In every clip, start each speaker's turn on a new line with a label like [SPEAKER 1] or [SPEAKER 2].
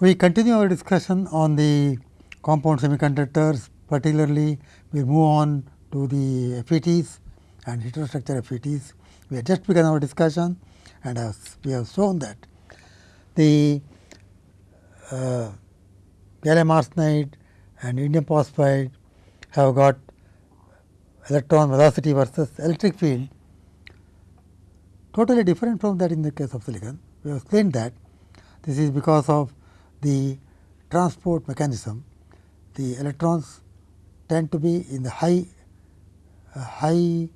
[SPEAKER 1] We continue our discussion on the compound semiconductors particularly we move on to the FETs and heterostructure FETs. We have just begun our discussion and as we have shown that the uh, gallium arsenide and indium phosphide have got electron velocity versus electric field totally different from that in the case of silicon. We have explained that this is because of the transport mechanism. The electrons tend to be in the high uh, high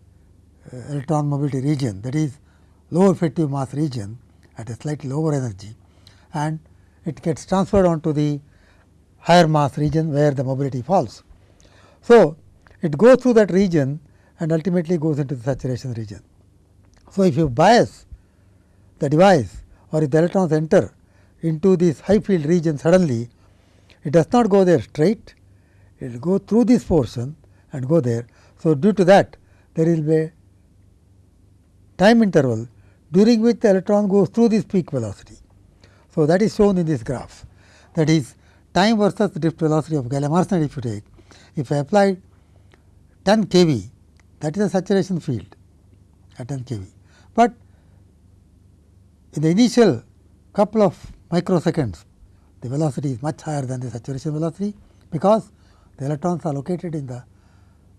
[SPEAKER 1] uh, electron mobility region that is low effective mass region at a slightly lower energy and it gets transferred onto the higher mass region where the mobility falls. So, it goes through that region and ultimately goes into the saturation region. So, if you bias the device or if the electrons enter into this high field region suddenly, it does not go there straight, it will go through this portion and go there. So, due to that there will be a time interval during which the electron goes through this peak velocity. So, that is shown in this graph that is time versus drift velocity of gallium arsenide if you take. If I apply 10 kV that is a saturation field at 10 kV, but in the initial couple of microseconds the velocity is much higher than the saturation velocity because the electrons are located in the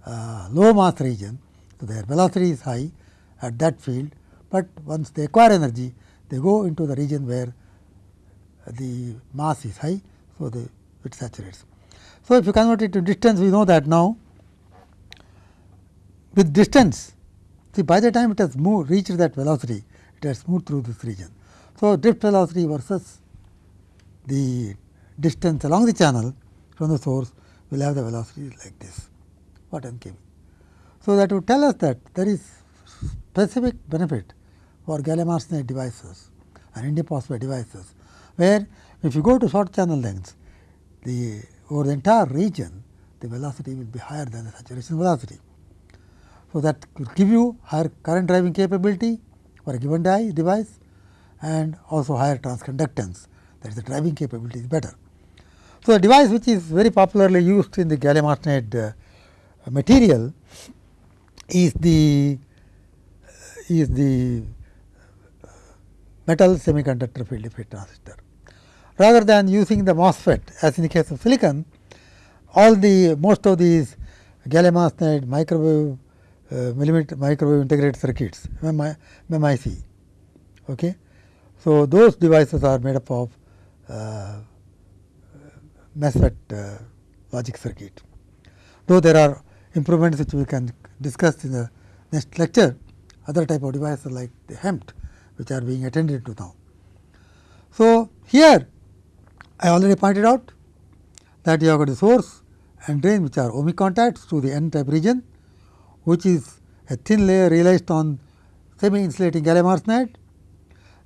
[SPEAKER 1] uh, low mass region. So, their velocity is high at that field, but once they acquire energy they go into the region where the mass is high. So, the, it saturates. So, if you convert it to distance we know that now with distance see by the time it has moved reached that velocity it has moved through this region. So, drift velocity versus the distance along the channel from the source will have the velocity like this what n kV. So, that would tell us that there is specific benefit for gallium arsenide devices and indium phosphide devices, where if you go to short channel lengths, the over the entire region the velocity will be higher than the saturation velocity. So, that will give you higher current driving capability for a given device and also higher transconductance that is the driving capability is better. So, a device which is very popularly used in the gallium arsenide uh, material is the is the metal semiconductor field effect transistor. Rather than using the MOSFET as in the case of silicon, all the most of these gallium arsenide microwave uh, millimeter microwave integrated circuits MMIC. Okay. So, those devices are made up of MESFET uh, logic circuit. Though there are improvements which we can discuss in the next lecture, other type of devices like the HEMT which are being attended to now. So, here I already pointed out that you have got the source and drain which are ohmic contacts to the n type region, which is a thin layer realized on semi insulating gallium arsenide.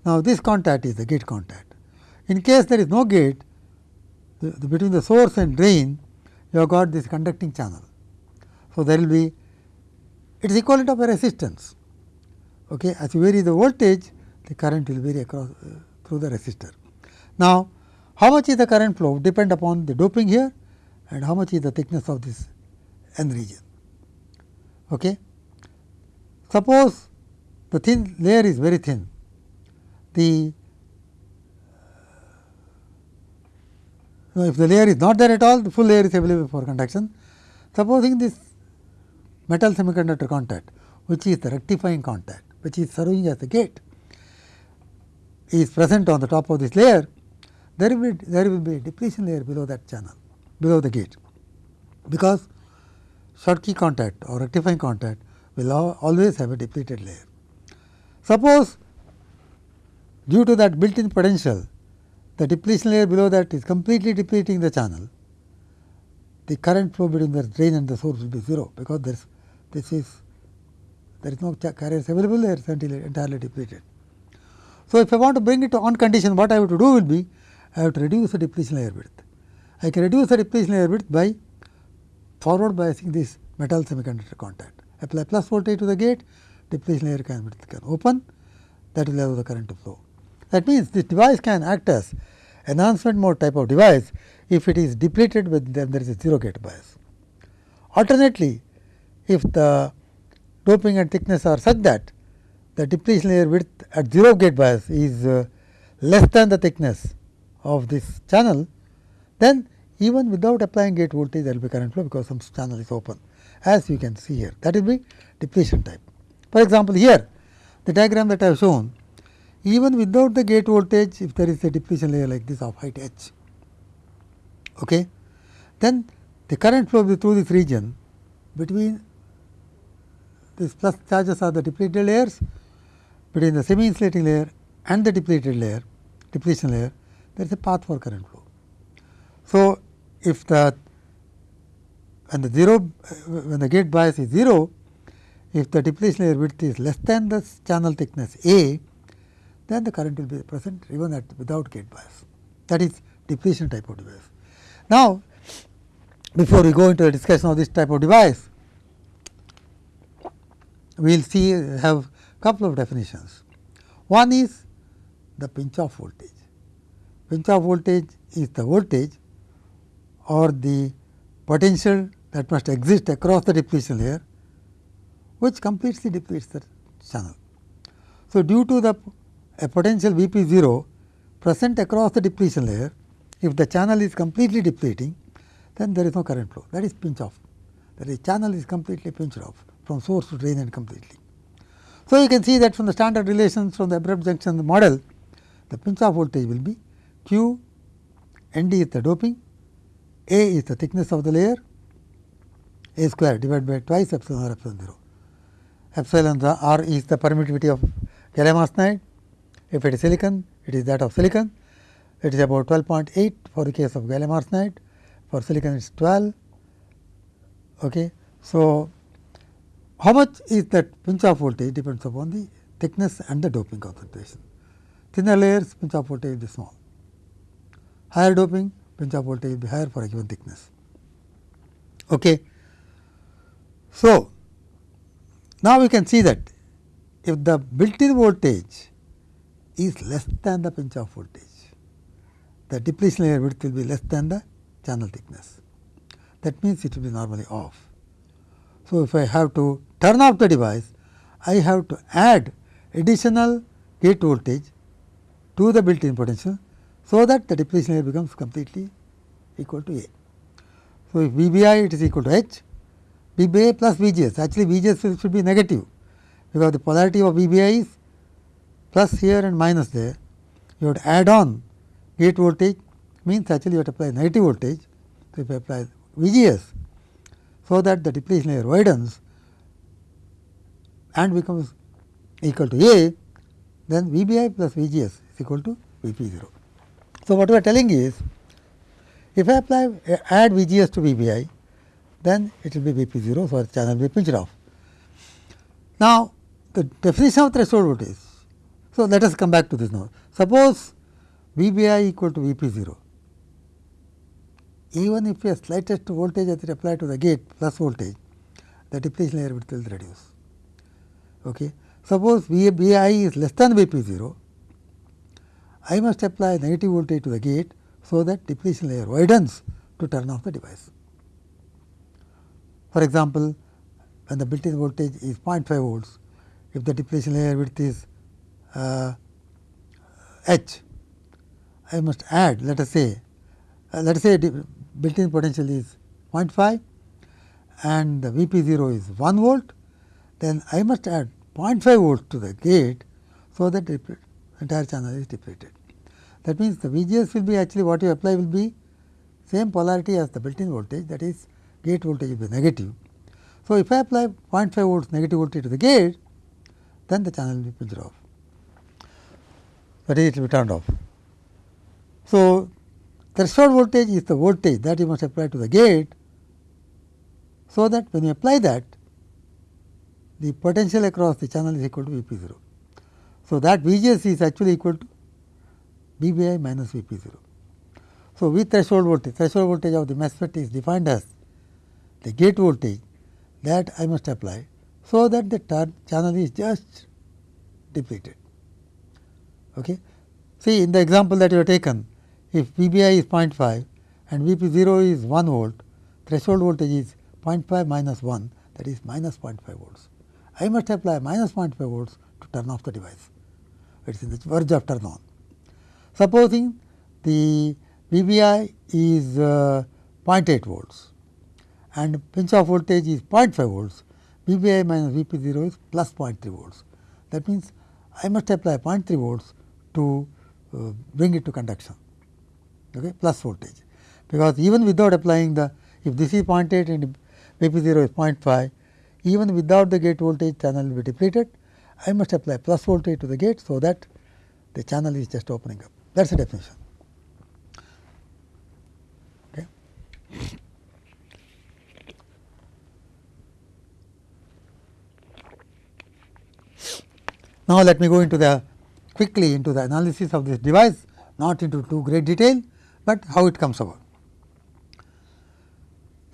[SPEAKER 1] Now, this contact is the gate contact. In case there is no gate, the, the, between the source and drain, you have got this conducting channel. So, there will be it is equivalent of a resistance. Okay. As you vary the voltage, the current will vary across uh, through the resistor. Now, how much is the current flow depend upon the doping here and how much is the thickness of this n region. Okay. Suppose the thin layer is very thin, the Now, if the layer is not there at all, the full layer is available for conduction. Supposing this metal semiconductor contact, which is the rectifying contact, which is serving as a gate, is present on the top of this layer, there will be there will be a depletion layer below that channel, below the gate, because Schottky contact or rectifying contact will always have a depleted layer. Suppose due to that built in potential the depletion layer below that is completely depleting the channel, the current flow between the drain and the source will be 0, because there is this is there is no carriers available there is entirely depleted. So, if I want to bring it to on condition what I have to do will be I have to reduce the depletion layer width. I can reduce the depletion layer width by forward biasing this metal semiconductor contact. Apply plus voltage to the gate, depletion layer can, can open that will allow the current to flow. That means, this device can act as enhancement mode type of device if it is depleted with then there is a 0 gate bias. Alternately, if the doping and thickness are such that the depletion layer width at 0 gate bias is uh, less than the thickness of this channel, then even without applying gate voltage there will be current flow because some channel is open as you can see here that will be depletion type. For example, here the diagram that I have shown even without the gate voltage if there is a depletion layer like this of height h, okay, then the current flow through this region between these plus charges are the depleted layers between the semi insulating layer and the depleted layer depletion layer there is a path for current flow. So, if the when the 0 uh, when the gate bias is 0 if the depletion layer width is less than the channel thickness A then the current will be present even at without gate bias that is depletion type of device. Now, before we go into the discussion of this type of device, we will see have couple of definitions. One is the pinch off voltage. Pinch off voltage is the voltage or the potential that must exist across the depletion layer which completely depletes the channel. So, due to the a potential V p 0 present across the depletion layer, if the channel is completely depleting, then there is no current flow that is pinch off. The channel is completely pinched off from source to drain and completely. So, you can see that from the standard relations from the abrupt junction model, the pinch off voltage will be Q N d is the doping, A is the thickness of the layer, A square divided by twice epsilon r epsilon 0. Epsilon r is the permittivity of gallium arsenide, if it is silicon, it is that of silicon. It is about 12.8 for the case of gallium arsenide. For silicon, it is 12. Okay. So, how much is that pinch off voltage depends upon the thickness and the doping concentration. Thinner layers pinch off voltage will be small. Higher doping pinch off voltage will be higher for a given thickness. Okay. So, now we can see that if the built in voltage is less than the pinch off voltage. The depletion layer width will be less than the channel thickness. That means, it will be normally off. So, if I have to turn off the device, I have to add additional gate voltage to the built in potential. So, that the depletion layer becomes completely equal to A. So, if V b i it is equal to H, V b a plus V g s actually V g s should be negative because the polarity of V b i is plus here and minus there, you would add on gate voltage means actually you have to apply negative voltage. So, if you apply V G S, so that the depletion layer widens and becomes equal to A, then V B I plus V G S is equal to V P 0. So, what we are telling is, if I apply add V G S to V B I, then it will be V P 0, so the channel will be pinched off. Now, the definition of threshold voltage so, let us come back to this now. Suppose V b i equal to V p 0, even if a slightest voltage is applied to the gate plus voltage, the depletion layer width will reduce. Okay. Suppose V b i is less than V p 0, I must apply negative voltage to the gate, so that depletion layer widens to turn off the device. For example, when the built-in voltage is 0.5 volts, if the depletion layer width is uh, H, I must add let us say uh, let us say built in potential is 0.5 and the V p 0 is 1 volt, then I must add 0.5 volt to the gate. So, that entire channel is depleted. That means, the V G S will be actually what you apply will be same polarity as the built in voltage that is gate voltage will be negative. So, if I apply 0.5 volts negative voltage to the gate, then the channel will be off is it will be turned off. So, threshold voltage is the voltage that you must apply to the gate. So, that when you apply that the potential across the channel is equal to V p 0. So, that V g s is actually equal to V b i minus V p 0. So, with threshold voltage, threshold voltage of the MOSFET is defined as the gate voltage that I must apply. So, that the channel is just depleted. Okay. See in the example that you have taken, if VBI is 0.5 and VP 0 is 1 volt, threshold voltage is 0.5 minus 1 that is minus 0.5 volts. I must apply minus 0.5 volts to turn off the device. It is in the verge of turn on. Supposing the VBI is uh, 0.8 volts and pinch off voltage is 0.5 volts, VBI minus VP 0 is plus 0.3 volts. That means, I must apply 0.3 volts to uh, bring it to conduction okay, plus voltage. Because even without applying the if this is 0.8 and VP 0 is 0.5 even without the gate voltage channel will be depleted I must apply plus voltage to the gate so that the channel is just opening up that is the definition. Okay. Now, let me go into the quickly into the analysis of this device not into too great detail, but how it comes about.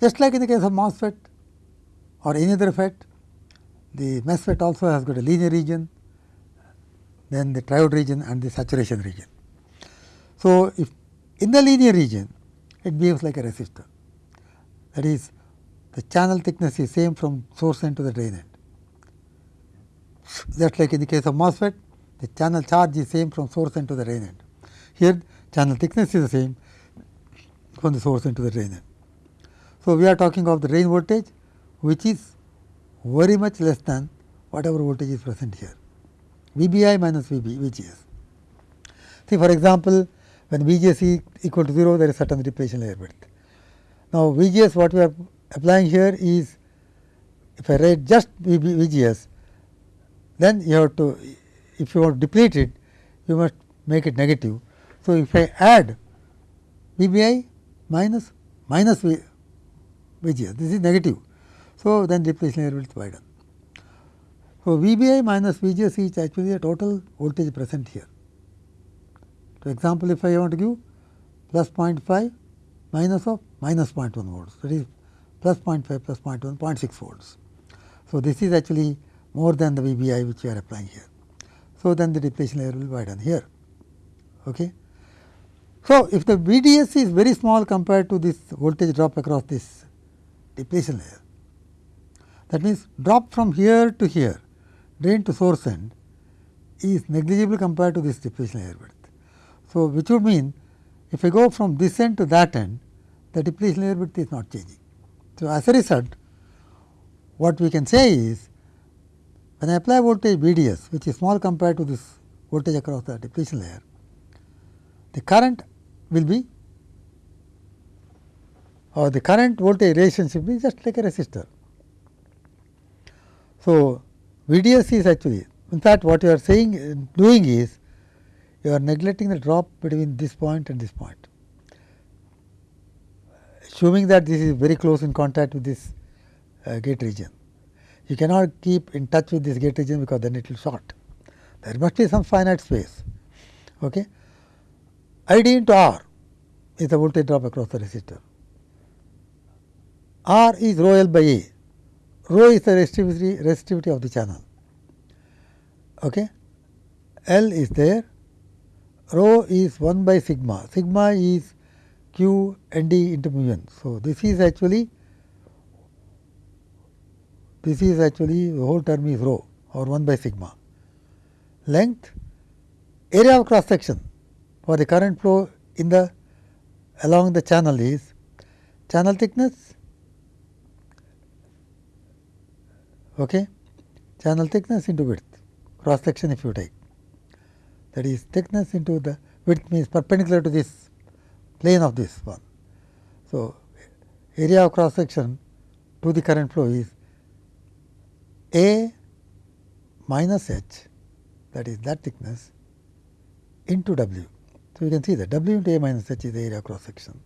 [SPEAKER 1] Just like in the case of MOSFET or any other FET, the MESFET also has got a linear region, then the triode region and the saturation region. So, if in the linear region it behaves like a resistor that is the channel thickness is same from source end to the drain end. Just like in the case of MOSFET the channel charge is same from source end to the drain end. Here channel thickness is the same from the source end to the drain end. So, we are talking of the drain voltage which is very much less than whatever voltage is present here VBI minus VB VGS. See for example, when VGS is equal to 0 there is certain depletion layer width. Now, VGS what we are applying here is if I write just VB, VGS then you have to if you want to deplete it you must make it negative. So, if I add VBI minus minus v, VGS this is negative. So, then depletion layer will widen. So, VBI minus VGS is actually a total voltage present here. For example, if I want to give plus 0.5 minus of minus 0.1 volts that is plus 0.5 plus 0.1 0.6 volts. So, this is actually more than the VBI which we are applying here. So, then the depletion layer will widen here. Okay. So, if the VDS is very small compared to this voltage drop across this depletion layer, that means drop from here to here drain to source end is negligible compared to this depletion layer width. So, which would mean if I go from this end to that end the depletion layer width is not changing. So, as a result what we can say is when I apply voltage VDS which is small compared to this voltage across the depletion layer, the current will be or the current voltage relationship is just like a resistor. So, VDS is actually in fact, what you are saying doing is you are neglecting the drop between this point and this point. Assuming that this is very close in contact with this uh, gate region. You cannot keep in touch with this gate region because then it will short. There must be some finite space. Okay. ID into R is the voltage drop across the resistor. R is rho L by A. Rho is the resistivity, resistivity of the channel. Okay. L is there. Rho is 1 by sigma. Sigma is Q N D into mu n. So, this is actually this is actually the whole term is rho or 1 by sigma. Length, area of cross section for the current flow in the along the channel is channel thickness, okay, channel thickness into width, cross section if you take that is thickness into the width means perpendicular to this plane of this one. So, area of cross section to the current flow is a minus h that is that thickness into W. So, you can see that W into A minus h is the area cross section.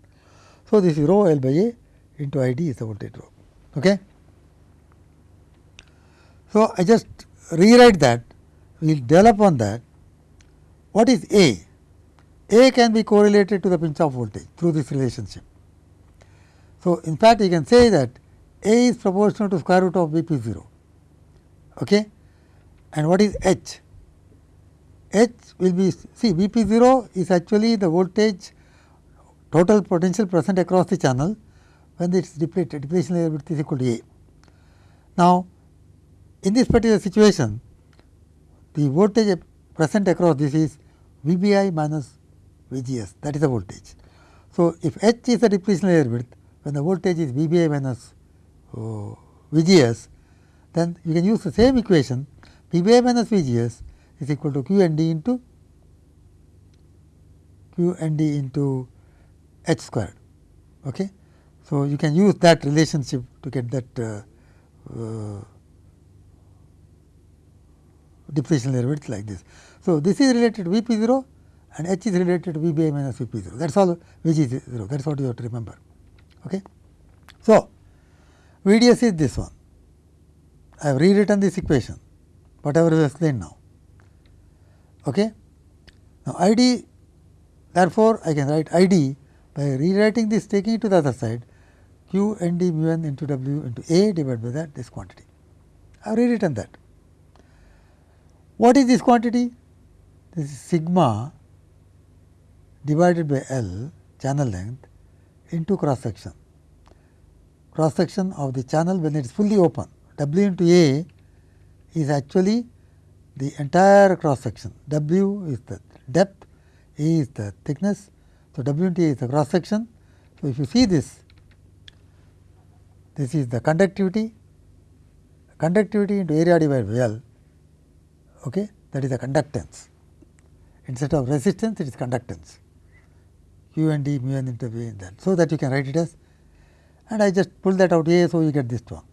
[SPEAKER 1] So, this is rho L by A into I D is the voltage drop. Okay. So, I just rewrite that we will develop on that what is A? A can be correlated to the pinch off voltage through this relationship. So, in fact, you can say that A is proportional to square root of V p 0 Okay. And what is H? H will be see V p 0 is actually the voltage total potential present across the channel when it is depleted depletion layer width is equal to A. Now, in this particular situation the voltage present across this is V b i minus V g s that is the voltage. So, if H is the depletion layer width when the voltage is V b i minus uh, V g s then you can use the same equation i minus V g s is equal to Q n d into Q n d into H squared. Okay. So, you can use that relationship to get that uh, uh, depletion layer width like this. So, this is related to V p 0 and H is related to V B A minus V p 0 that is all V g 0 that is what you have to remember. Okay. So, V d s is this one I have rewritten this equation whatever we explained now. Okay. Now, I d therefore, I can write I d by rewriting this taking it to the other side q n d mu n into w into a divided by that this quantity. I have rewritten that. What is this quantity? This is sigma divided by L channel length into cross section. Cross section of the channel when it is fully open W into A is actually the entire cross section. W is the depth, A is the thickness. So, W into A is the cross section. So, if you see this, this is the conductivity, conductivity into area divided by L okay, that is the conductance. Instead of resistance, it is conductance q and d mu n into v in that. So, that you can write it as and I just pull that out A. So, you get this one.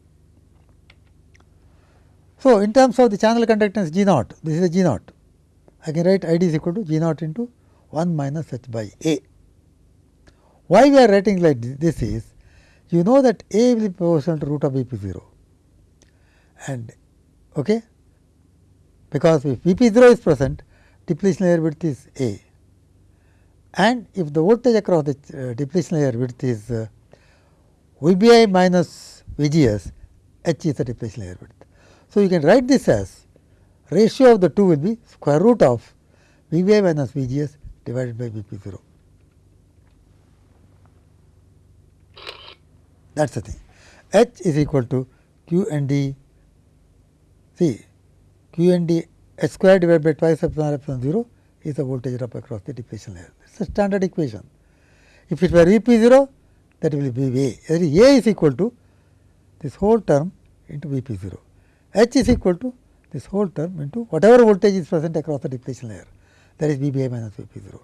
[SPEAKER 1] So, in terms of the channel conductance G naught, this is a G naught. I can write I d is equal to G naught into 1 minus h by A. Why we are writing like this is, you know that A will be proportional to root of V p 0 and okay, because if V p 0 is present depletion layer width is A and if the voltage across the uh, depletion layer width is uh, V b i minus V g s H is the depletion layer width. So, you can write this as ratio of the two will be square root of V i minus V g s divided by V p 0. That is the thing. H is equal to Q n d see Q n d h square divided by twice epsilon epsilon 0 is the voltage drop across the depletion layer. It is a standard equation. If it were V p 0 that will be V A. A is equal to this whole term into V p 0. H is equal to this whole term into whatever voltage is present across the depletion layer that is V b A minus V p 0.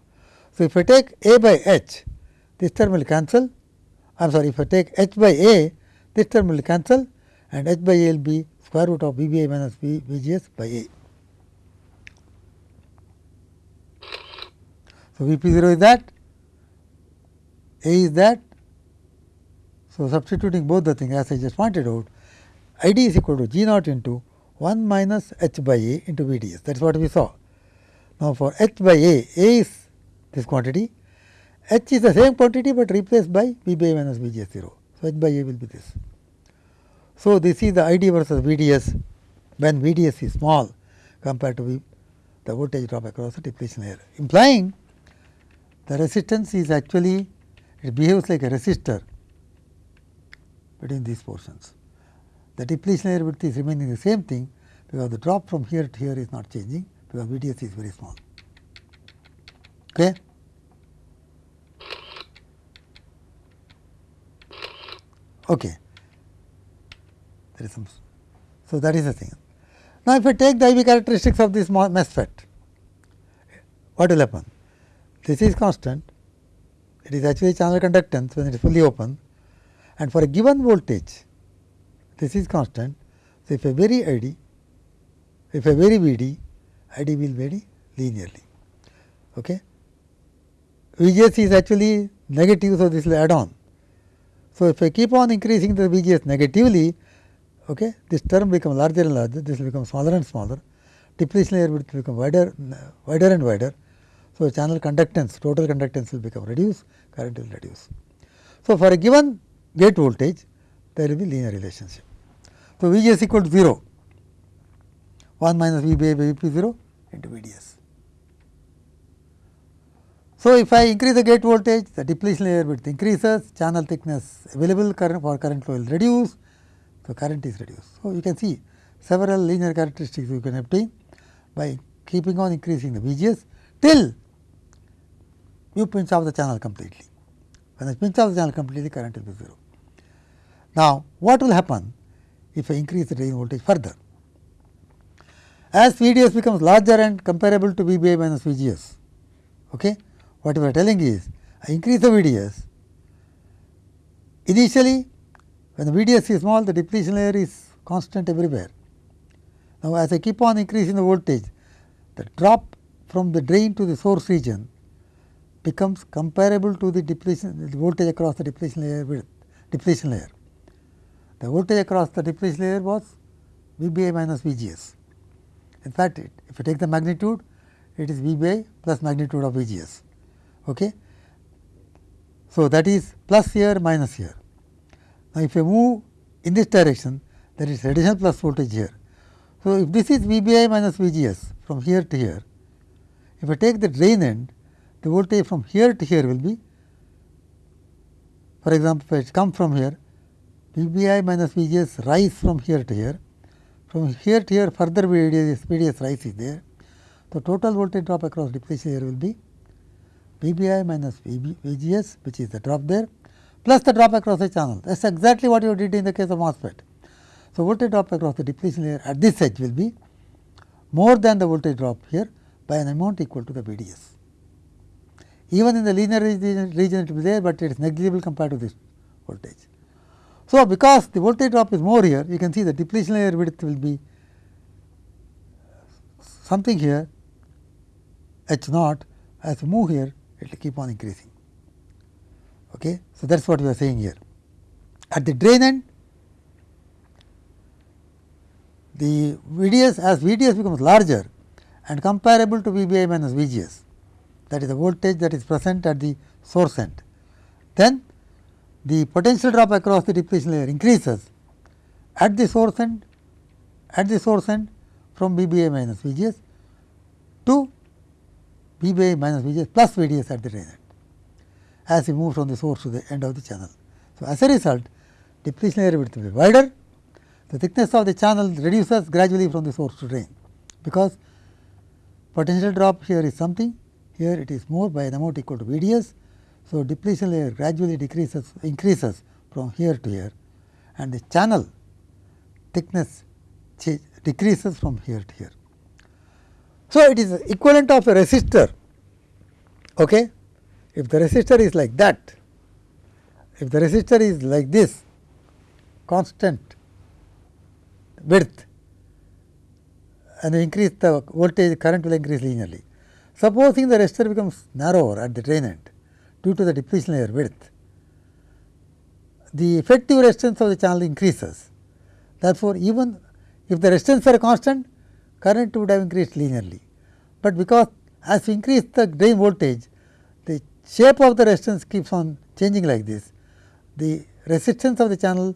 [SPEAKER 1] So, if I take A by H this term will cancel I am sorry if I take H by A this term will cancel and H by A will be square root of V b A minus V, V g s by A. So, V p 0 is that, A is that. So, substituting both the things as I just pointed out, I d is equal to G naught into 1 minus h by A into V d s that is what we saw. Now, for h by A, A is this quantity, h is the same quantity, but replaced by V by A minus V g s 0. So, h by A will be this. So, this is the I d versus V d s when V d s is small compared to v, the voltage drop across the depletion layer, implying the resistance is actually it behaves like a resistor between these portions. The depletion layer width is remaining the same thing because the drop from here to here is not changing because VDS is very small. Okay. Okay. There is some. So, that is the thing. Now, if I take the IV characteristics of this MOSFET, what will happen? This is constant, it is actually channel conductance when it is fully open and for a given voltage, this is constant. So, if I vary I d, if I vary V d, I d will vary linearly. Okay. V g s is actually negative, so this will add on. So, if I keep on increasing the V g s negatively, okay, this term becomes larger and larger, this will become smaller and smaller, depletion layer will become wider, wider and wider. So, channel conductance, total conductance will become reduced, current will reduce. So, for a given gate voltage, there will be linear relationship. So, V g s equal to 0, 1 minus V by V p 0 into V d s. So, if I increase the gate voltage the depletion layer width increases channel thickness available current for current flow will reduce. So, current is reduced. So, you can see several linear characteristics you can obtain by keeping on increasing the VGS till you pinch off the channel completely. When I pinch off the channel completely current will be 0. Now, what will happen if I increase the drain voltage further? As VDS becomes larger and comparable to VBI minus VGS, okay, what we are telling is I increase the VDS, initially when the VDS is small the depletion layer is constant everywhere. Now, as I keep on increasing the voltage, the drop from the drain to the source region becomes comparable to the depletion the voltage across the depletion layer with depletion layer. The voltage across the depletion layer was VBI minus VGS. In fact, it, if you take the magnitude, it is VBI plus magnitude of VGS. Okay. So, that is plus here minus here. Now, if you move in this direction, there is additional plus voltage here. So, if this is VBI minus VGS from here to here, if I take the drain end, the voltage from here to here will be, for example, if it come from here, VBI minus VGS rise from here to here, from here to here further VDS, VDS rise is there. The total voltage drop across depletion here will be VBI minus VB, VGS which is the drop there plus the drop across the channel. That is exactly what you did in the case of MOSFET. So, voltage drop across the depletion layer at this edge will be more than the voltage drop here by an amount equal to the VDS. Even in the linear region, region it will be there, but it is negligible compared to this voltage. So, because the voltage drop is more here, you can see the depletion layer width will be something here h naught as you move here it will keep on increasing. Okay. So, that is what we are saying here. At the drain end the VDS as VDS becomes larger and comparable to VBI minus VGS that is the voltage that is present at the source end. Then the potential drop across the depletion layer increases at the source end at the source end from VBI minus VGS to VBI minus VGS plus VDS at the drain end as we move from the source to the end of the channel. So, as a result depletion layer width will be wider, the thickness of the channel reduces gradually from the source to drain, because potential drop here is something here it is more by an amount equal to VDS. So, depletion layer gradually decreases increases from here to here and the channel thickness decreases from here to here. So, it is equivalent of a resistor. Okay? If the resistor is like that, if the resistor is like this constant width and increase the voltage current will increase linearly. Supposing the resistor becomes narrower at the drain end due to the depletion layer width, the effective resistance of the channel increases. Therefore, even if the resistance are constant, current would have increased linearly, but because as we increase the drain voltage, the shape of the resistance keeps on changing like this. The resistance of the channel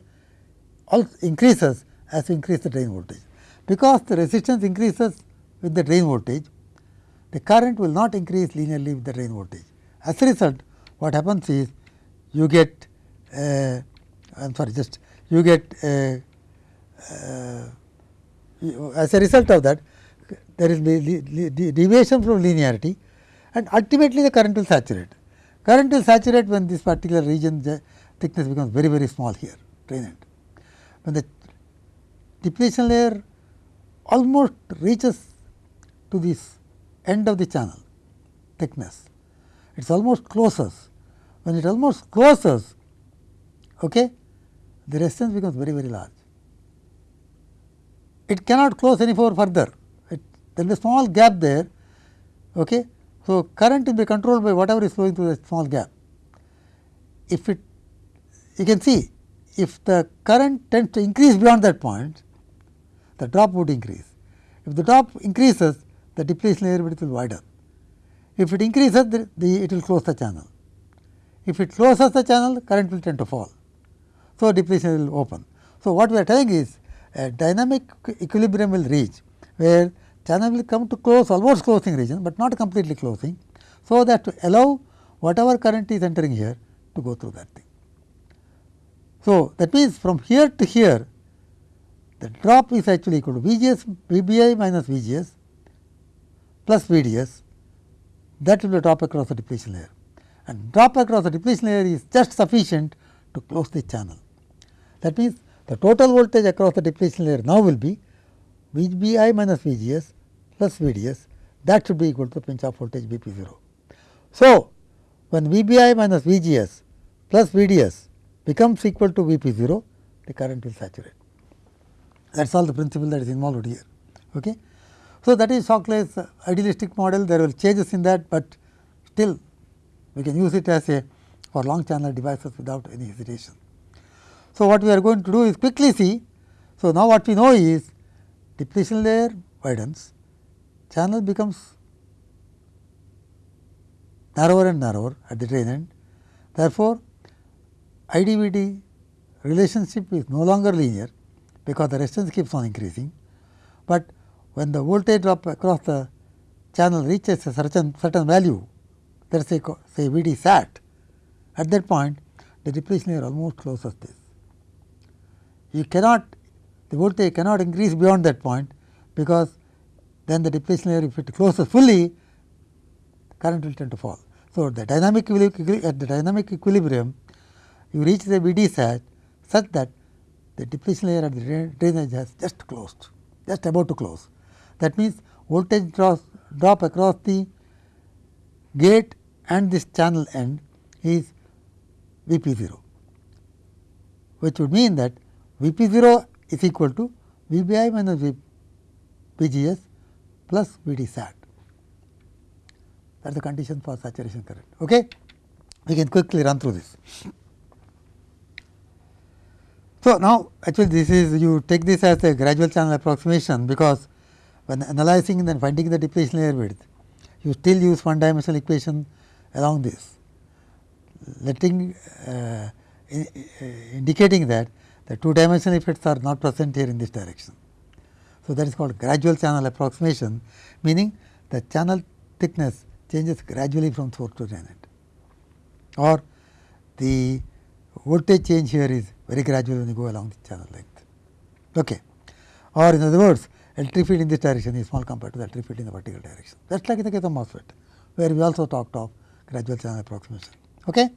[SPEAKER 1] also increases as we increase the drain voltage. Because the resistance increases with the drain voltage, the current will not increase linearly with the drain voltage. As a result, what happens is you get uh, I am sorry just you get uh, uh, as a result of that there is deviation from linearity and ultimately the current will saturate. Current will saturate when this particular region thickness becomes very very small here drain end. When the depletion layer almost reaches to this end of the channel thickness. It is almost closes. When it almost closes, okay, the resistance becomes very, very large. It cannot close any further. It, there is a small gap there. Okay. So, current will be controlled by whatever is flowing through the small gap. If it, you can see, if the current tends to increase beyond that point, the drop would increase. If the drop increases, the depletion width will widen. If it increases, the, the, it will close the channel. If it closes the channel, current will tend to fall. So, depletion will open. So, what we are telling is a dynamic equilibrium will reach, where channel will come to close almost closing region, but not completely closing. So, that to allow whatever current is entering here to go through that thing. So, that means from here to here the drop is actually equal to V G S V B I minus V G S plus V D S that will be drop across the depletion layer and drop across the depletion layer is just sufficient to close the channel. That means, the total voltage across the depletion layer now will be V B I minus V G S plus V D S that should be equal to pinch off voltage V P 0. So, when V B I minus V G S plus V D S becomes equal to V P 0, the current will saturate. That is all the principle that is involved here. Okay. So, that is Shockley's idealistic model, there will changes in that, but still we can use it as a for long channel devices without any hesitation. So, what we are going to do is quickly see. So, now what we know is depletion layer widens, channel becomes narrower and narrower at the drain end. Therefore, IDVD relationship is no longer linear because the resistance keeps on increasing, but when the voltage drop across the channel reaches a certain certain value let us say say V d sat at that point the depletion layer almost closes this. You cannot the voltage cannot increase beyond that point because then the depletion layer if it closes fully current will tend to fall. So, the dynamic at the dynamic equilibrium you reach the V d sat such that the depletion layer at the drainage has just closed just about to close that means, voltage drop, drop across the gate and this channel end is V p 0, which would mean that V p 0 is equal to V b i minus V p g s plus V d sat. That is the condition for saturation current. Okay? We can quickly run through this. So, now actually this is you take this as a gradual channel approximation, because when analyzing and then finding the depletion layer width, you still use one dimensional equation along this, letting uh, indicating that the two dimensional effects are not present here in this direction. So, that is called gradual channel approximation, meaning the channel thickness changes gradually from source to end or the voltage change here is very gradual when you go along the channel length. Okay. Or in other words, electric field in this direction is small compared to the electric field in the vertical direction. That is like in the case of MOSFET, where we also talked of gradual channel approximation. Okay?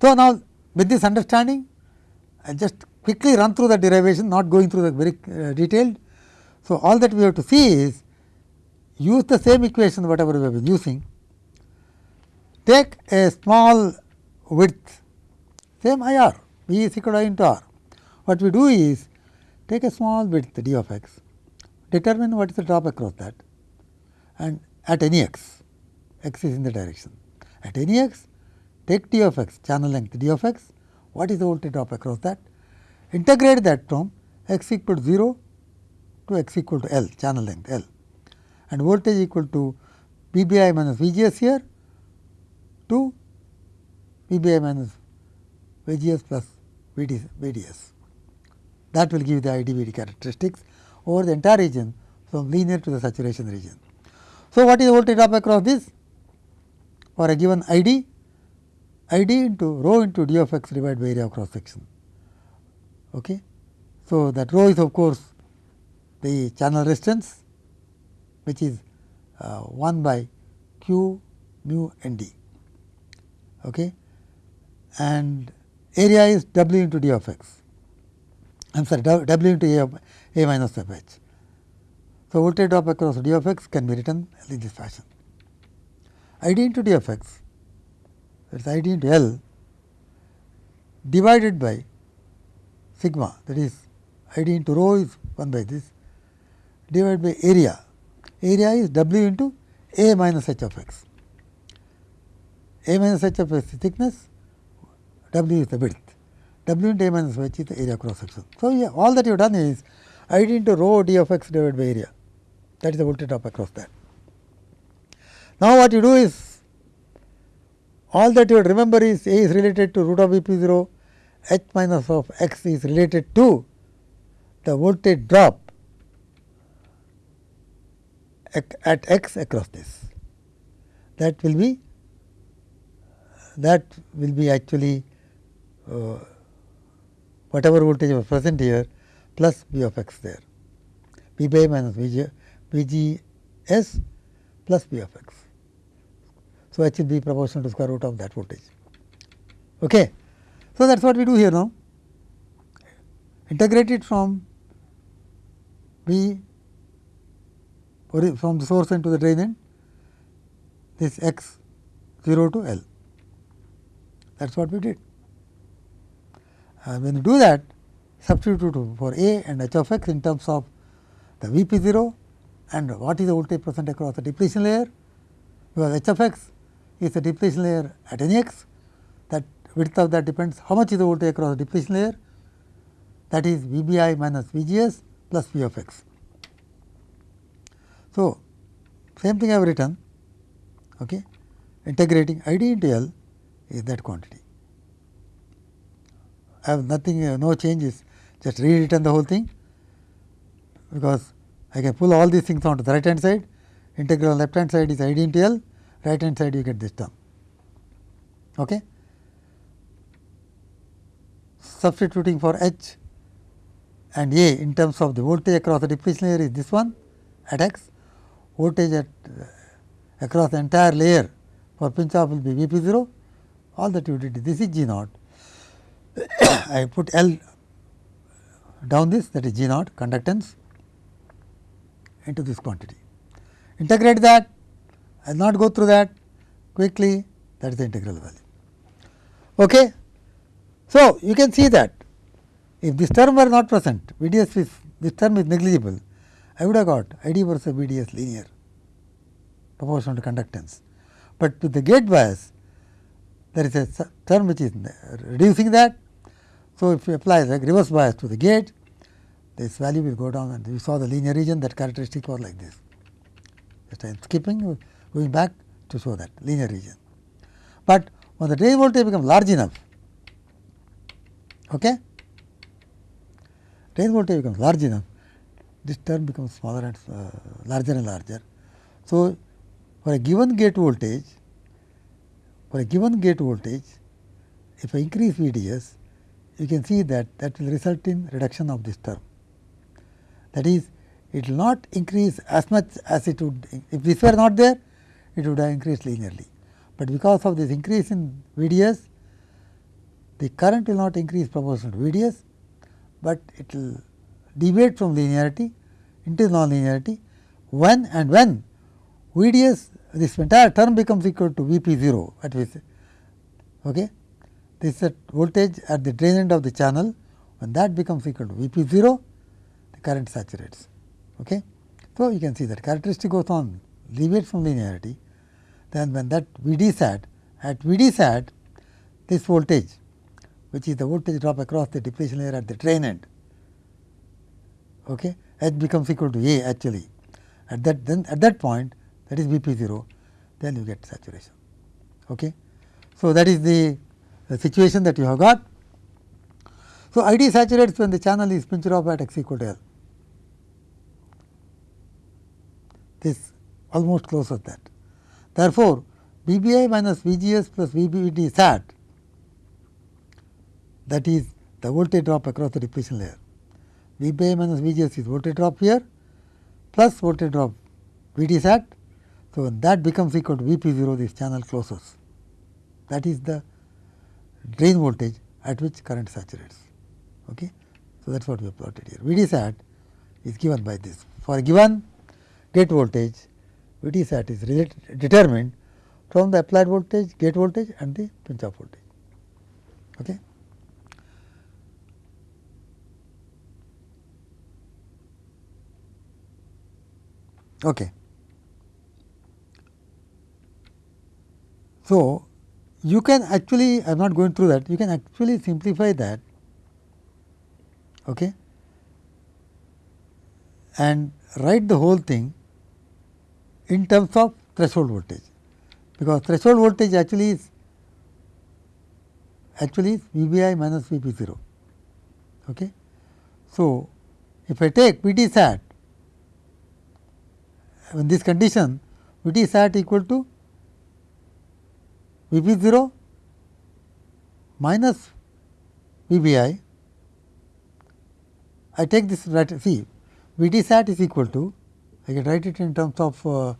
[SPEAKER 1] So, now with this understanding, I just quickly run through the derivation, not going through the very uh, detailed. So, all that we have to see is use the same equation whatever we have been using, take a small width, same I r, V is equal to I into r. What we do is take a small width d of x, determine what is the drop across that and at any x, x is in the direction. At any x, take d of x, channel length d of x, what is the voltage drop across that, integrate that from x equal to 0 to x equal to L, channel length L. And voltage equal to V b i minus V g s here to V b i minus V g s plus V d, V d s that will give the IDVD characteristics over the entire region from linear to the saturation region. So, what is the voltage drop across this? For a given ID, ID into rho into d of x divided by area of cross section. Okay. So, that rho is of course, the channel resistance which is uh, 1 by q mu n d okay. and area is w into d of x. I am sorry W into A, of A minus f h. So, voltage drop across d of x can be written in this fashion. I d into d of x that is I d into L divided by sigma that is I d into rho is 1 by this divided by area. Area is W into A minus h of x. A minus h of x is thickness, W is the width. W minus h is the area cross section. So, yeah, all that you have done is I d into rho d of x divided by area that is the voltage drop across that. Now, what you do is all that you remember is A is related to root of V p 0, h minus of x is related to the voltage drop at x across this. that will be that will be actually uh, whatever voltage was present here plus V of x there V by minus V G, V G S plus V of x. So, H will be proportional to square root of that voltage. Okay. So, that is what we do here now integrate it from V from the source end to the drain end this x 0 to L that is what we did. Uh, when you do that substitute for A and H of x in terms of the V p 0 and what is the voltage present across the depletion layer. Because H of x is the depletion layer at any x. That width of that depends how much is the voltage across the depletion layer. That is V b i minus V g s plus V of x. So, same thing I have written. Okay, integrating I d into L is that quantity. I have nothing uh, no changes just rewritten the whole thing because I can pull all these things onto the right hand side integral left hand side is I d into right hand side you get this term. Okay. Substituting for H and A in terms of the voltage across the depletion layer is this one at x, voltage at uh, across the entire layer for pinch off will be V p 0, all that you did this is G naught. I put L down this that is G naught conductance into this quantity. Integrate that, I will not go through that quickly that is the integral value. Okay. So, you can see that if this term were not present, VDS is this term is negligible, I would have got ID versus VDS linear proportional to conductance. But with the gate bias, there is a term which is reducing that. So, if you apply the reverse bias to the gate, this value will go down and we saw the linear region that characteristic was like this. Just I am skipping going back to show that linear region. But when the drain voltage becomes large enough, okay, drain voltage becomes large enough, this term becomes smaller and uh, larger and larger. So, for a given gate voltage, for a given gate voltage, if I increase VDS, you can see that that will result in reduction of this term. That is, it will not increase as much as it would, if this were not there, it would have increased linearly. But because of this increase in VDS, the current will not increase proportional to VDS, but it will deviate from linearity into nonlinearity when and when VDS this entire term becomes equal to V p 0 at which okay. This is the voltage at the drain end of the channel when that becomes equal to V p 0 the current saturates. Okay. So, you can see that characteristic goes on deviates from linearity then when that V d sat at V d sat this voltage which is the voltage drop across the depletion layer at the drain end okay, H becomes equal to A actually at that then at that point that is V p 0 then you get saturation. Okay. So, that is the, the situation that you have got. So, I d saturates when the channel is pinched off at x equal to L. This almost closes that. Therefore, V b i minus V g s plus V b d sat that is the voltage drop across the depletion layer. V b i minus V g s is voltage drop here plus voltage drop V d sat. So, when that becomes equal to V p 0 this channel closes that is the drain voltage at which current saturates. Okay. So, that is what we have plotted here. V d sat is given by this for a given gate voltage V d sat is determined from the applied voltage, gate voltage and the pinch off voltage. Okay. Okay. So, you can actually I am not going through that you can actually simplify that okay, and write the whole thing in terms of threshold voltage because threshold voltage actually is actually is V b i minus V p 0. Okay. So, if I take V t sat in this condition V t sat equal to V p 0 minus V b i. I take this right see V d sat is equal to I can write it in terms of uh,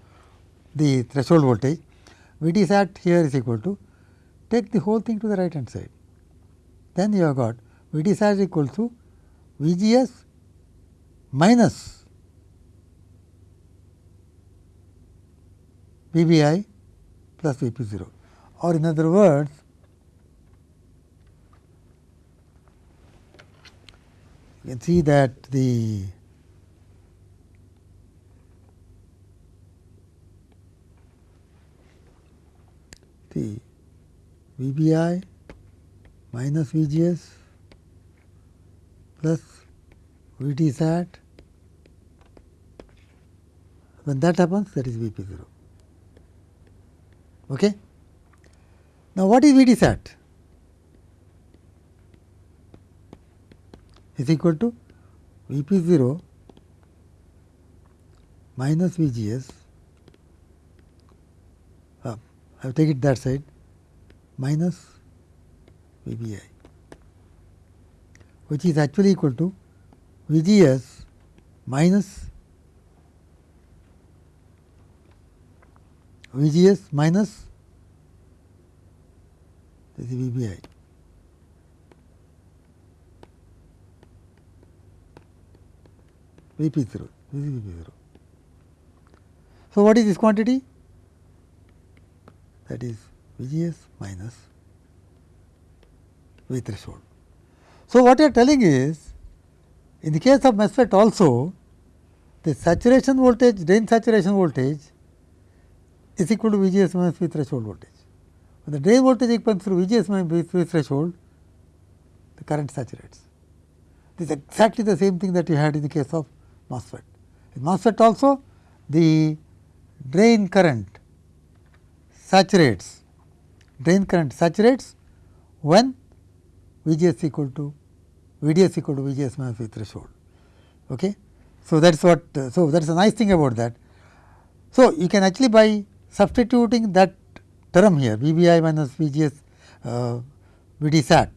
[SPEAKER 1] the threshold voltage V d sat here is equal to take the whole thing to the right hand side. Then you have got V d sat is equal to V g s minus V b i plus V p 0 or in other words you can see that the the V b i minus V g s plus V t sat when that happens that is V p 0. Okay? Now, what is V t sat? is equal to V p 0 minus V g s uh, I will take it that side minus V b i which is actually equal to V g s minus V g s minus this is V b i. V p 0, this is p 0. So, what is this quantity? That is V g s minus V threshold. So, what you are telling is, in the case of MESFET also, the saturation voltage, drain saturation voltage is equal to V g s minus V threshold voltage. When the drain voltage equals through V g s minus V threshold, the current saturates. This is exactly the same thing that you had in the case of MOSFET. In MOSFET also, the drain current saturates, drain current saturates when V g s equal to V d s equal to V g s minus V threshold. Okay. So, that is what, so that is a nice thing about that. So, you can actually by substituting that term here V b i minus V g s uh, V d sat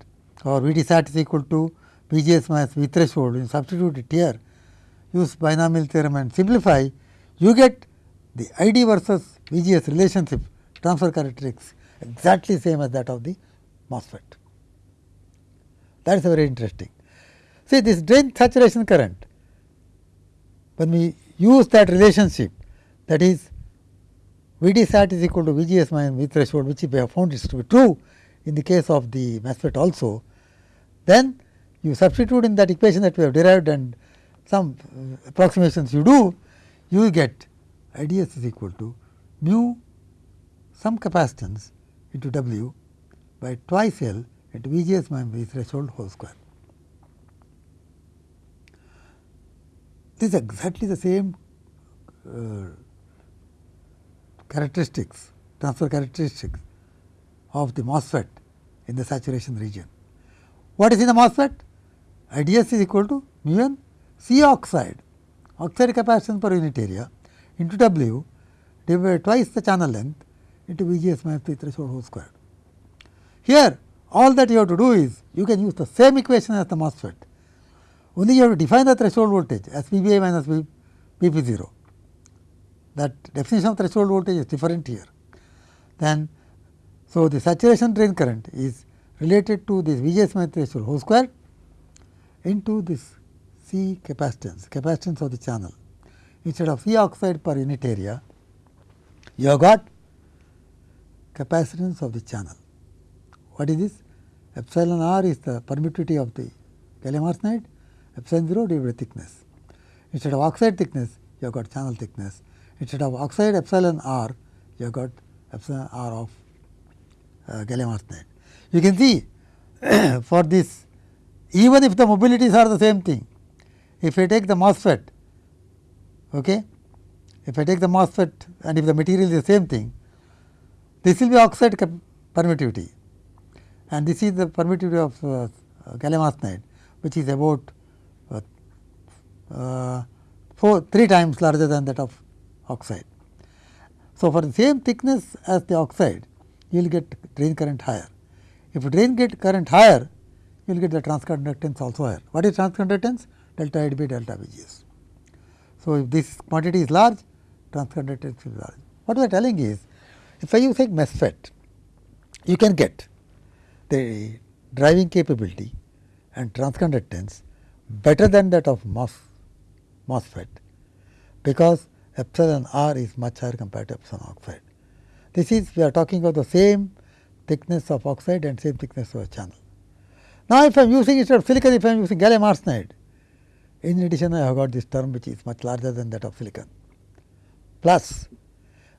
[SPEAKER 1] or V d sat is equal to V g s minus V threshold, you substitute it here, use binomial theorem and simplify, you get the I d versus V g s relationship transfer characteristics exactly same as that of the MOSFET. That is very interesting. See this drain saturation current, when we use that relationship that is V d sat is equal to V g s minus V threshold which we have found is to be true in the case of the MOSFET also, then you substitute in that equation that we have derived and some approximations you do, you get I d s is equal to mu some capacitance into W by twice L into V g s minus V threshold whole square. This is exactly the same uh, characteristics, transfer characteristics of the MOSFET in the saturation region. What is in the MOSFET? IDS is equal to mu n C oxide, oxide capacitance per unit area into W divided by twice the channel length into V g s minus P threshold whole square. Here all that you have to do is you can use the same equation as the MOSFET, only you have to define the threshold voltage as V b i minus V p 0. That definition of threshold voltage is different here. Then, so the saturation drain current is related to this V g s minus threshold whole square into this C capacitance, capacitance of the channel. Instead of C oxide per unit area, you have got capacitance of the channel. What is this? Epsilon r is the permittivity of the gallium arsenide, epsilon 0 divided by thickness. Instead of oxide thickness, you have got channel thickness. Instead of oxide epsilon r, you have got epsilon r of uh, gallium arsenide. You can see for this, even if the mobilities are the same thing, if I take the MOSFET, okay, if I take the MOSFET and if the material is the same thing, this will be oxide permittivity and this is the permittivity of uh, gallium arsenide which is about uh, uh, four, 3 times larger than that of oxide. So, for the same thickness as the oxide, you will get drain current higher. If drain get current higher, you will get the transconductance also higher. What is transconductance? Delta D by delta VGS. So, if this quantity is large, transconductance is large. What we are telling is, if I use a MESFET, you can get the driving capability and transconductance better than that of MOS, MOSFET, because epsilon r is much higher compared to epsilon oxide. This is we are talking about the same thickness of oxide and same thickness of a channel. Now, if I am using instead of silicon, if I am using gallium arsenide, in addition I have got this term which is much larger than that of silicon. Plus,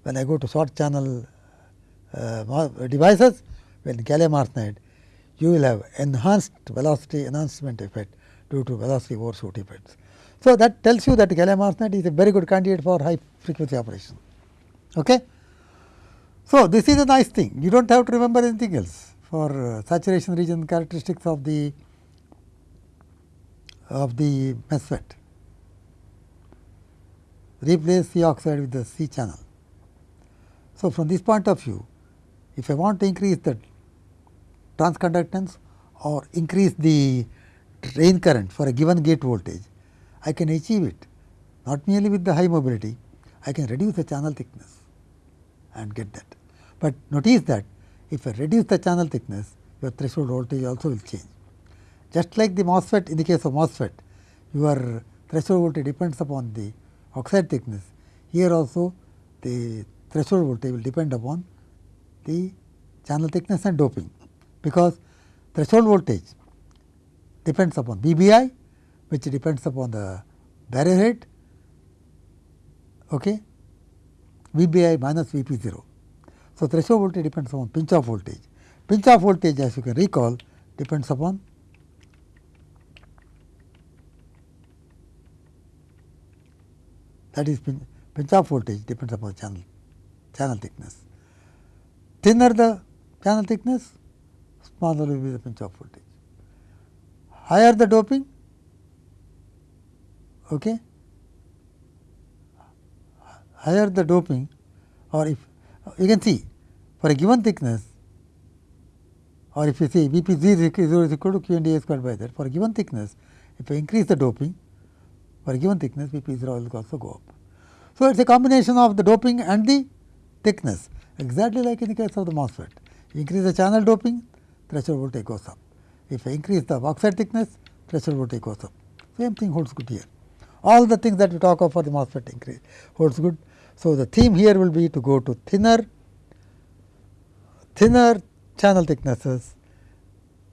[SPEAKER 1] when I go to short channel uh, devices, when gallium arsenide, you will have enhanced velocity enhancement effect due to velocity overshoot effects. So, that tells you that gallium arsenide is a very good candidate for high frequency operation. Okay? So, this is a nice thing, you do not have to remember anything else for uh, saturation region characteristics of the of the MESFET. Replace C oxide with the C channel. So, from this point of view, if I want to increase the transconductance or increase the drain current for a given gate voltage, I can achieve it not merely with the high mobility, I can reduce the channel thickness and get that. But notice that if I reduce the channel thickness, your threshold voltage also will change. Just like the MOSFET in the case of MOSFET, your threshold voltage depends upon the oxide thickness. Here also the threshold voltage will depend upon the channel thickness and doping, because threshold voltage depends upon VBI, which depends upon the barrier height, okay, VBI minus VP 0. So, threshold voltage depends upon pinch off voltage. Pinch off voltage as you can recall depends upon that is pinch, pinch off voltage depends upon channel channel thickness. Thinner the channel thickness, smaller will be the pinch off voltage. Higher the doping, okay, higher the doping or if you can see for a given thickness or if you see V p 0 is equal to Q and A squared by that for a given thickness if I increase the doping for a given thickness V p 0 will also go up. So, it is a combination of the doping and the thickness exactly like in the case of the MOSFET. Increase the channel doping threshold voltage goes up. If I increase the oxide thickness threshold voltage goes up. Same thing holds good here. All the things that we talk of for the MOSFET increase holds good so, the theme here will be to go to thinner, thinner channel thicknesses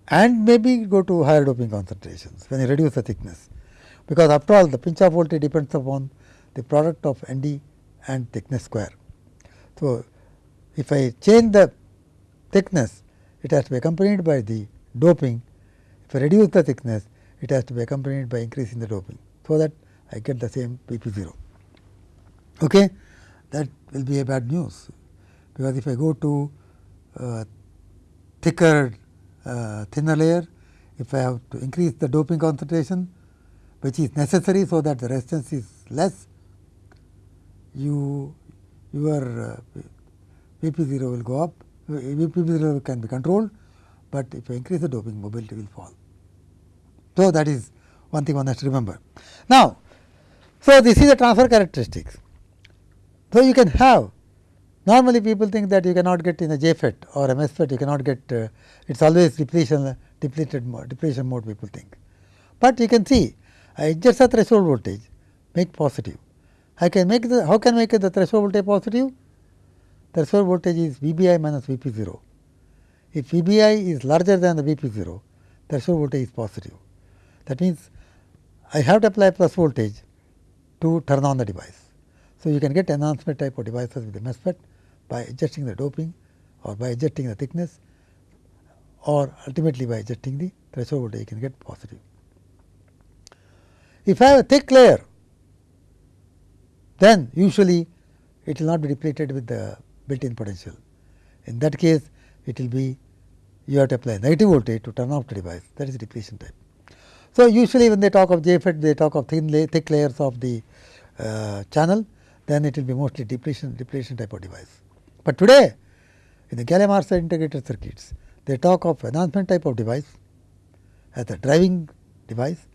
[SPEAKER 1] and maybe go to higher doping concentrations when you reduce the thickness. Because after all the pinch off voltage depends upon the product of ND and thickness square. So, if I change the thickness, it has to be accompanied by the doping. If I reduce the thickness, it has to be accompanied by increasing the doping. So, that I get the same P p 0. Okay that will be a bad news, because if I go to uh, thicker uh, thinner layer, if I have to increase the doping concentration which is necessary so that the resistance is less, you your uh, Vp 0 will go up, Vp 0 can be controlled, but if I increase the doping mobility will fall. So, that is one thing one has to remember. Now, so this is the transfer characteristics. So, you can have normally people think that you cannot get in a JFET or a MESFET you cannot get uh, it is always depletion depleted mode, depletion mode people think. But you can see I adjust the threshold voltage make positive. I can make the how can I make the threshold voltage positive? Threshold voltage is VBI minus VP 0. If VBI is larger than the VP 0, threshold voltage is positive. That means I have to apply plus voltage to turn on the device. So, you can get enhancement type of devices with the MESFET by adjusting the doping or by adjusting the thickness or ultimately by adjusting the threshold voltage you can get positive. If I have a thick layer then usually it will not be depleted with the built in potential. In that case it will be you have to apply negative voltage to turn off the device that is depletion type. So, usually when they talk of JFET they talk of thin thick layers of the channel then it will be mostly depletion depletion type of device. But today in the gallium arsenide integrated circuits, they talk of enhancement type of device as the driving device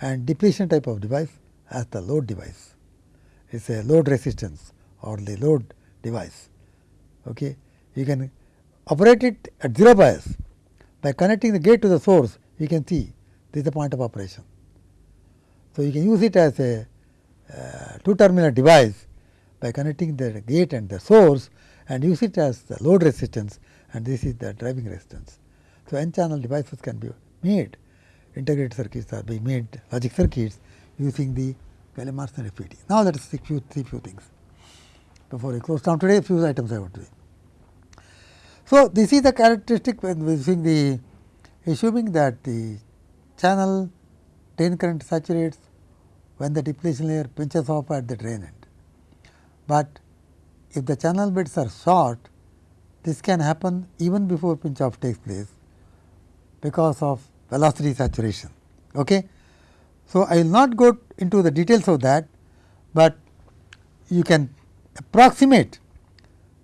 [SPEAKER 1] and depletion type of device as the load device. It is a load resistance or the load device. Okay. You can operate it at 0 bias by connecting the gate to the source you can see this is the point of operation. So, you can use it as a uh, Uh, two terminal device by connecting the gate and the source and use it as the load resistance and this is the driving resistance. So, n channel devices can be made integrated circuits are being made logic circuits using the gallium arsenide FET. Now, let us see few, see few things before we close down today few items I want to see. So, this is the characteristic when using the assuming that the channel drain current saturates when the depletion layer pinches off at the drain end. But if the channel beds are short, this can happen even before pinch off takes place because of velocity saturation. Okay. So, I will not go into the details of that, but you can approximate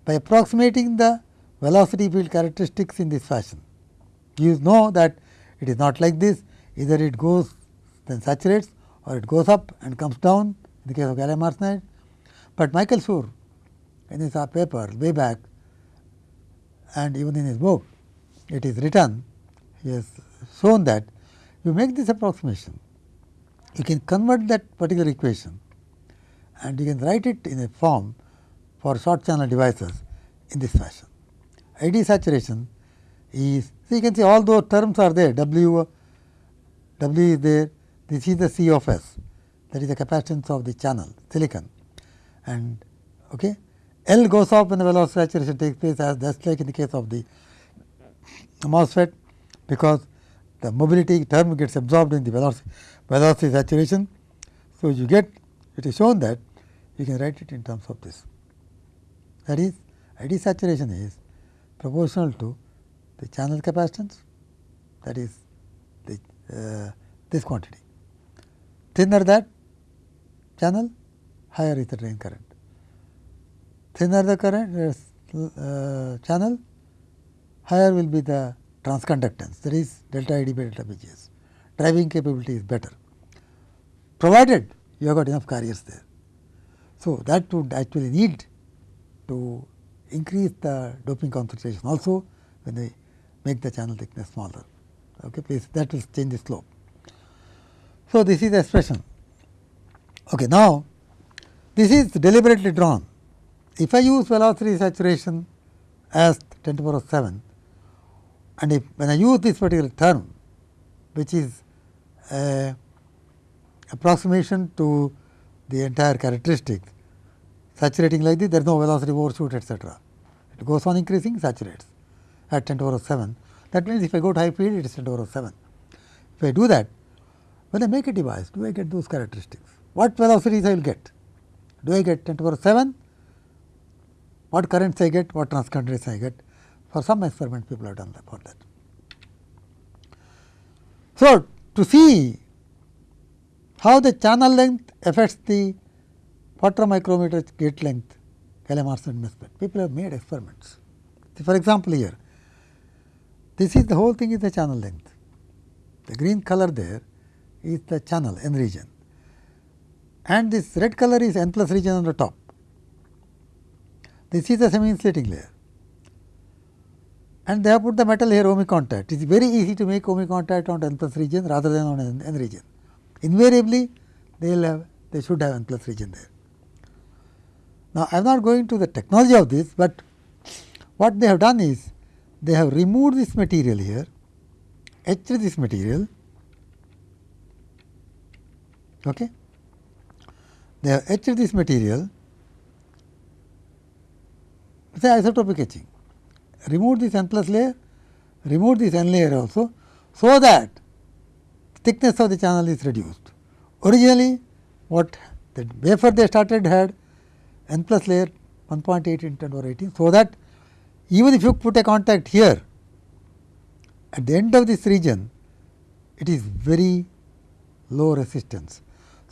[SPEAKER 1] by approximating the velocity field characteristics in this fashion. You know that it is not like this either it goes then saturates or it goes up and comes down in the case of gallium arsenide. But Michael Shur in his uh, paper way back and even in his book it is written he has shown that you make this approximation you can convert that particular equation and you can write it in a form for short channel devices in this fashion. ID saturation is so you can see all those terms are there W, W is there this is the C of S that is the capacitance of the channel silicon and okay. L goes off when the velocity saturation takes place as just like in the case of the MOSFET because the mobility term gets absorbed in the velocity, velocity saturation. So, you get it is shown that you can write it in terms of this that is ID saturation is proportional to the channel capacitance that is the uh, this quantity. Thinner that channel higher is the drain current. Thinner the current uh, channel higher will be the transconductance that is delta ID by delta VGS. Driving capability is better provided you have got enough carriers there. So, that would actually need to increase the doping concentration also when they make the channel thickness smaller. Okay, please that will change the slope. So, this is the expression. Okay, now, this is deliberately drawn. If I use velocity saturation as 10 to the power 7 and if when I use this particular term which is a approximation to the entire characteristics saturating like this there is no velocity overshoot etcetera. It goes on increasing saturates at 10 to the power 7 that means if I go to high speed it is 10 to the power 7. If I do that when I make a device do I get those characteristics what velocities I will get do I get 10 to the power 7 what currents I get what transconductance I get for some experiments people have done that for that. So, to see how the channel length affects the micrometer gate length gallium arsenide MESFET. People have made experiments. For example, here this is the whole thing is the channel length. The green color there is the channel N region and this red color is N plus region on the top. This is the semi insulating layer and they have put the metal here ohmic contact. It is very easy to make ohmic contact on N plus region rather than on N, N region. Invariably they will have they should have N plus region there. Now, I am not going to the technology of this, but what they have done is they have removed this material here, etched this material, okay. they have etched this material, say isotropic etching remove this n plus layer, remove this n layer also, so that thickness of the channel is reduced. Originally, what the wafer they started had n plus layer 1.8 into 10 over 18. So, that even if you put a contact here at the end of this region it is very low resistance.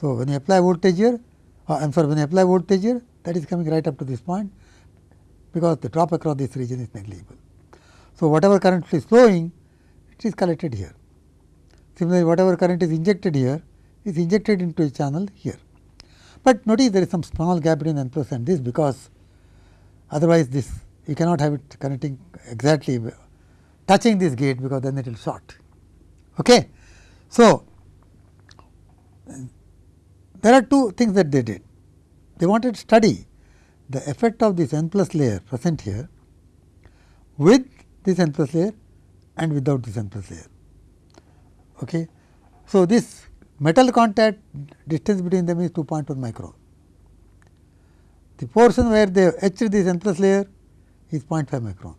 [SPEAKER 1] So, when you apply voltage here uh, I am sorry when you apply voltage here that is coming right up to this point because the drop across this region is negligible. So, whatever current is flowing it is collected here. Similarly, whatever current is injected here is injected into a channel here. But notice there is some small gap between n plus and this because otherwise this you cannot have it connecting exactly touching this gate because then it will short. Okay. So, there are two things that they did. They wanted to study the effect of this n plus layer present here with this n plus layer and without this n plus layer. Okay. So, this metal contact distance between them is 2.1 micron. The portion where they etched this n plus layer is 0.5 micron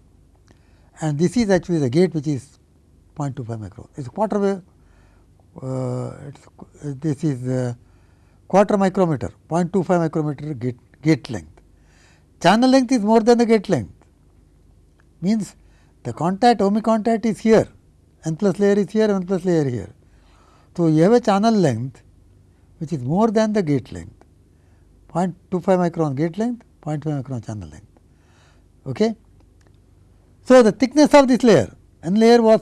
[SPEAKER 1] and this is actually the gate which is 0.25 micron. It is quarter wave, uh, this is uh, quarter micrometer, 0.25 micrometer gate, gate length. Channel length is more than the gate length, means the contact, ohmic contact is here, n plus layer is here, n plus layer here. So, you have a channel length which is more than the gate length, 0.25 micron gate length, 0.5 micron channel length. Okay. So, the thickness of this layer, n layer was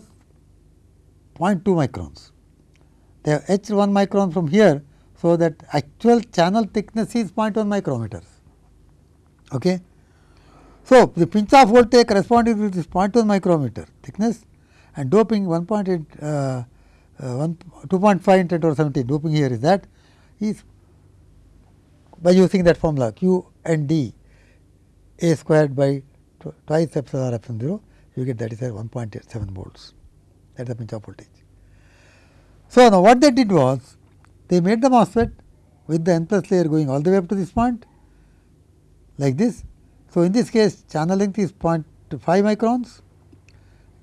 [SPEAKER 1] 0.2 microns. They have etched 1 micron from here. So, that actual channel thickness is 0.1 micrometers. Okay. So, the pinch off voltage corresponding to this 0.1 micrometer thickness and doping 1.8 uh, uh, 1 2.5 into 10 to 17 doping here is that is by using that formula q and d a squared by twice epsilon r epsilon 0 you get that is 1.87 volts that is the pinch off voltage. So, now what they did was they made the MESFET with the n plus layer going all the way up to this point like this. So, in this case channel length is 0.5 microns,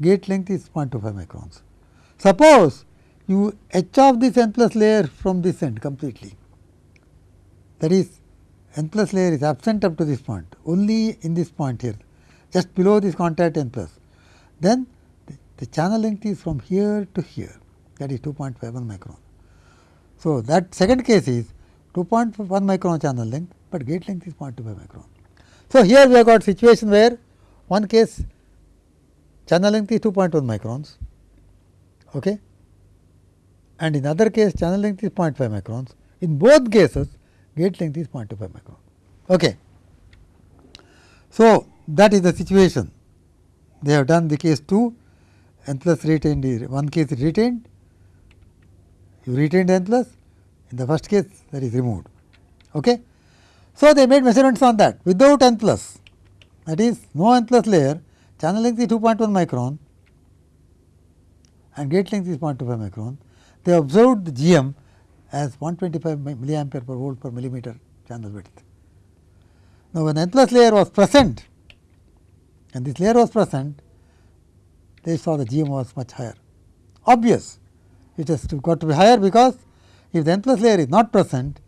[SPEAKER 1] gate length is 0.25 microns. Suppose you etch off this n plus layer from this end completely that is n plus layer is absent up to this point only in this point here just below this contact n plus then the, the channel length is from here to here that is 2.51 micron. So, that second case is 2.1 micron channel length, but gate length is 0.25 micron. So, here we have got situation where one case channel length is 2.1 microns okay, and in other case channel length is 0.5 microns. In both cases gate length is 0.25 micron. Okay. So, that is the situation. They have done the case 2 n plus retained is one case is retained, you retained n plus in the first case that is removed. Okay. So, they made measurements on that without n plus that is no n plus layer channel length is 2.1 micron and gate length is 0.25 micron. They observed the GM as 125 milliampere per volt per millimeter channel width. Now, when n plus layer was present and this layer was present, they saw the GM was much higher. Obvious, it has to got to be higher because if the n plus layer is not present,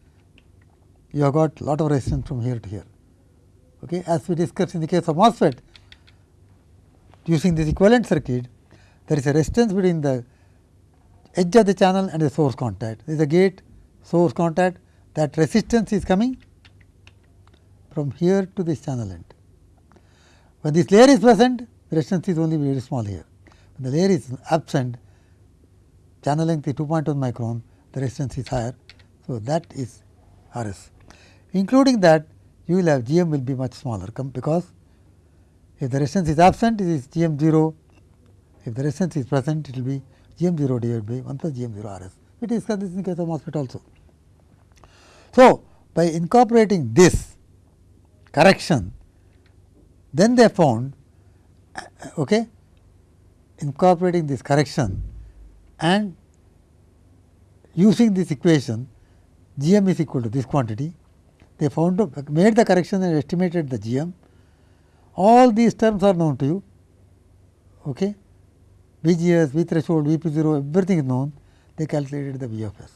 [SPEAKER 1] you have got lot of resistance from here to here. Okay. As we discussed in the case of MOSFET, using this equivalent circuit, there is a resistance between the edge of the channel and the source contact. There is a gate source contact that resistance is coming from here to this channel end. When this layer is present, resistance is only very small here. When the layer is absent, channel length is 2.1 micron, the resistance is higher. So, that is R s. Including that, you will have GM will be much smaller because if the resistance is absent, it is GM 0. If the resistance is present, it will be GM 0 divided by 1 plus GM 0 R s. We discussed this in case of MOSFET also. So, by incorporating this correction, then they found okay, incorporating this correction and using this equation GM is equal to this quantity. They found made the correction and estimated the GM. All these terms are known to you. Okay. VGS, V threshold, Vp 0, everything is known. They calculated the V of S,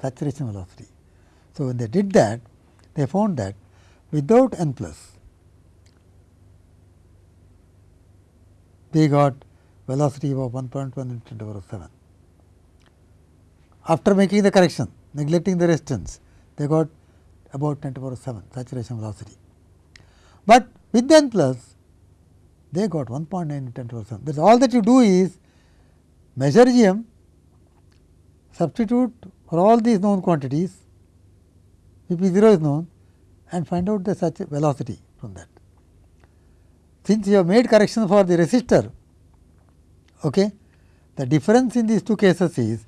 [SPEAKER 1] saturation velocity. So, when they did that, they found that without n plus, they got velocity of 1.1 into 10 to the power of 7. After making the correction, neglecting the resistance, they got about 10 to the power of 7 saturation velocity. But With n plus they got 1.9 into 10 to the 7. That is all that you do is measure G m, substitute for all these known quantities, if P 0 is known and find out the such velocity from that. Since you have made correction for the resistor, okay, the difference in these two cases is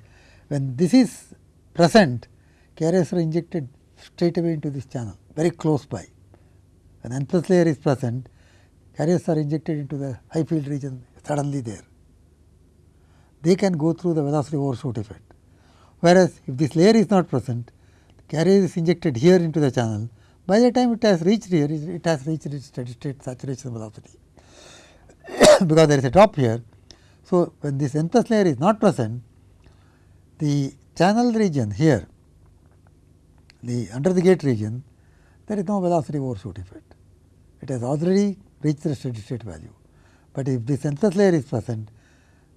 [SPEAKER 1] when this is present, carriers are injected straight away into this channel, very close by. When n plus layer is present, carriers are injected into the high field region suddenly there. They can go through the velocity overshoot effect. Whereas, if this layer is not present, carrier is injected here into the channel, by the time it has reached here, it has reached its steady state saturation velocity, because there is a drop here. So, when this n plus layer is not present, the channel region here, the under the gate region, there is no velocity overshoot effect. It has already reached the steady state value. But if the n plus layer is present,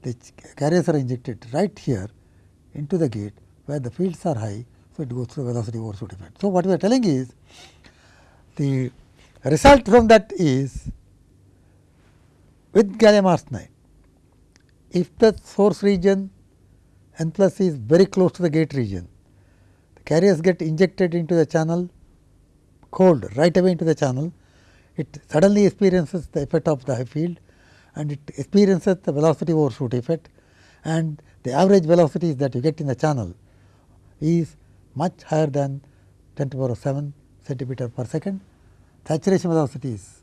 [SPEAKER 1] the carriers are injected right here into the gate where the fields are high. So, it goes through velocity overshoot effect. So, what we are telling is the result from that is with gallium arsenide, if the source region n plus is very close to the gate region, the carriers get injected into the channel cold right away into the channel it suddenly experiences the effect of the high field and it experiences the velocity overshoot effect and the average velocities that you get in the channel is much higher than 10 to the power 7 centimeter per second. Saturation velocity is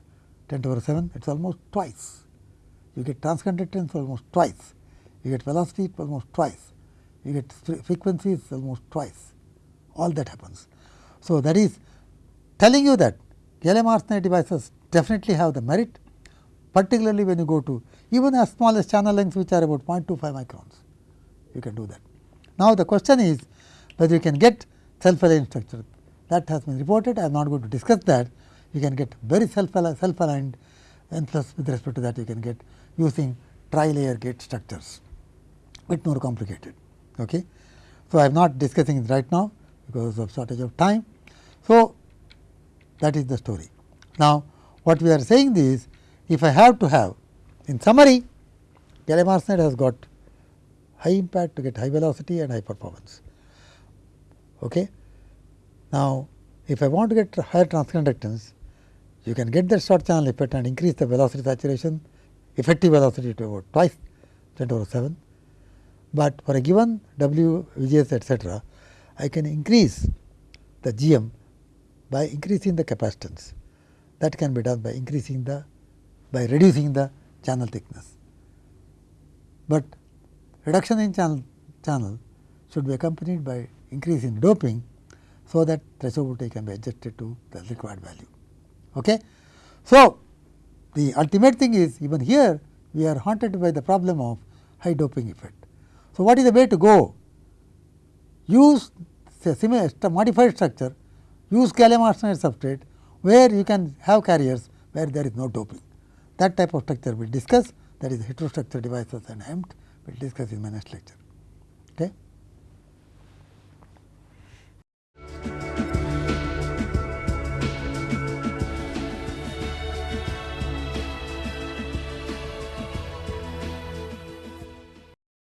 [SPEAKER 1] 10 to the power 7, it is almost twice. You get transconductance almost twice, you get velocity almost twice, you get frequencies almost twice, all that happens. So, that is telling you that gallium arsenide devices definitely have the merit, particularly when you go to even as small as channel lengths which are about 0.25 microns, you can do that. Now, the question is whether you can get self-aligned structure that has been reported. I am not going to discuss that. You can get very self-aligned self and plus with respect to that you can get using tri-layer gate structures, bit more complicated. Okay. So, I am not discussing it right now because of shortage of time. So, that is the story. Now, what we are saying is, if I have to have, in summary, gallium arsenide has got high impact to get high velocity and high performance. Okay. Now, if I want to get higher transconductance, you can get that short channel effect and increase the velocity saturation, effective velocity to about twice 10 to the 7. But for a given W, VGS etc., I can increase the GM by increasing the capacitance. That can be done by increasing the by reducing the channel thickness. But reduction in channel, channel should be accompanied by increase in doping, so that threshold voltage can be adjusted to the required value. Okay? So, the ultimate thing is even here we are haunted by the problem of high doping effect. So, what is the way to go? Use say similar modified structure use gallium arsenide substrate where you can have carriers where there is no doping. That type of structure we will discuss that is heterostructure devices and HEMT we will discuss in my next lecture.